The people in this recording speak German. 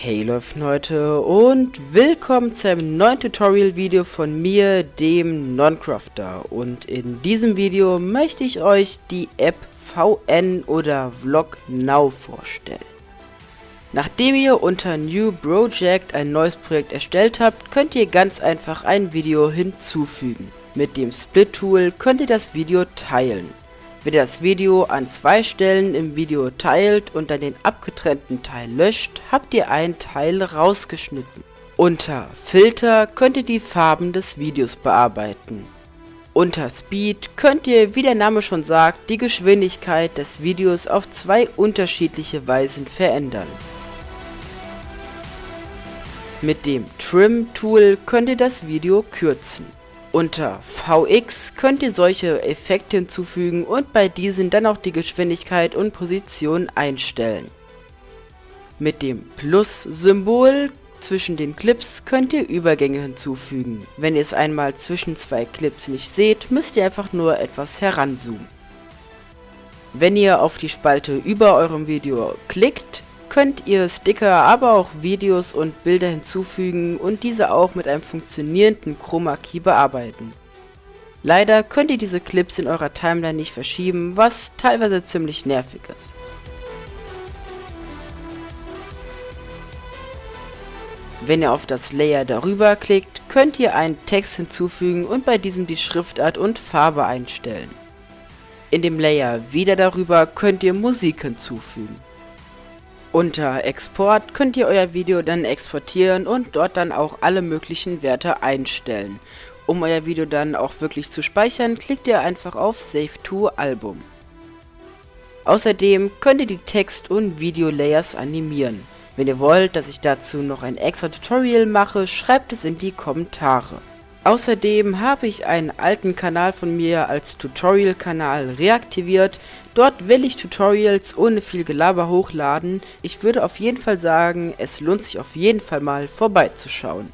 Hey Leute Leute und willkommen zu einem neuen Tutorial-Video von mir, dem Noncrafter. Und in diesem Video möchte ich euch die App VN oder Vlog Now vorstellen. Nachdem ihr unter New Project ein neues Projekt erstellt habt, könnt ihr ganz einfach ein Video hinzufügen. Mit dem Split-Tool könnt ihr das Video teilen. Wenn ihr das Video an zwei Stellen im Video teilt und dann den abgetrennten Teil löscht, habt ihr einen Teil rausgeschnitten. Unter Filter könnt ihr die Farben des Videos bearbeiten. Unter Speed könnt ihr, wie der Name schon sagt, die Geschwindigkeit des Videos auf zwei unterschiedliche Weisen verändern. Mit dem Trim Tool könnt ihr das Video kürzen. Unter VX könnt ihr solche Effekte hinzufügen und bei diesen dann auch die Geschwindigkeit und Position einstellen. Mit dem Plus-Symbol zwischen den Clips könnt ihr Übergänge hinzufügen. Wenn ihr es einmal zwischen zwei Clips nicht seht, müsst ihr einfach nur etwas heranzoomen. Wenn ihr auf die Spalte über eurem Video klickt, könnt ihr Sticker, aber auch Videos und Bilder hinzufügen und diese auch mit einem funktionierenden Chroma Key bearbeiten. Leider könnt ihr diese Clips in eurer Timeline nicht verschieben, was teilweise ziemlich nervig ist. Wenn ihr auf das Layer darüber klickt, könnt ihr einen Text hinzufügen und bei diesem die Schriftart und Farbe einstellen. In dem Layer wieder darüber könnt ihr Musik hinzufügen. Unter Export könnt ihr euer Video dann exportieren und dort dann auch alle möglichen Werte einstellen. Um euer Video dann auch wirklich zu speichern, klickt ihr einfach auf Save to Album. Außerdem könnt ihr die Text- und Video-Layers animieren. Wenn ihr wollt, dass ich dazu noch ein extra Tutorial mache, schreibt es in die Kommentare. Außerdem habe ich einen alten Kanal von mir als Tutorial-Kanal reaktiviert. Dort will ich Tutorials ohne viel Gelaber hochladen. Ich würde auf jeden Fall sagen, es lohnt sich auf jeden Fall mal vorbeizuschauen.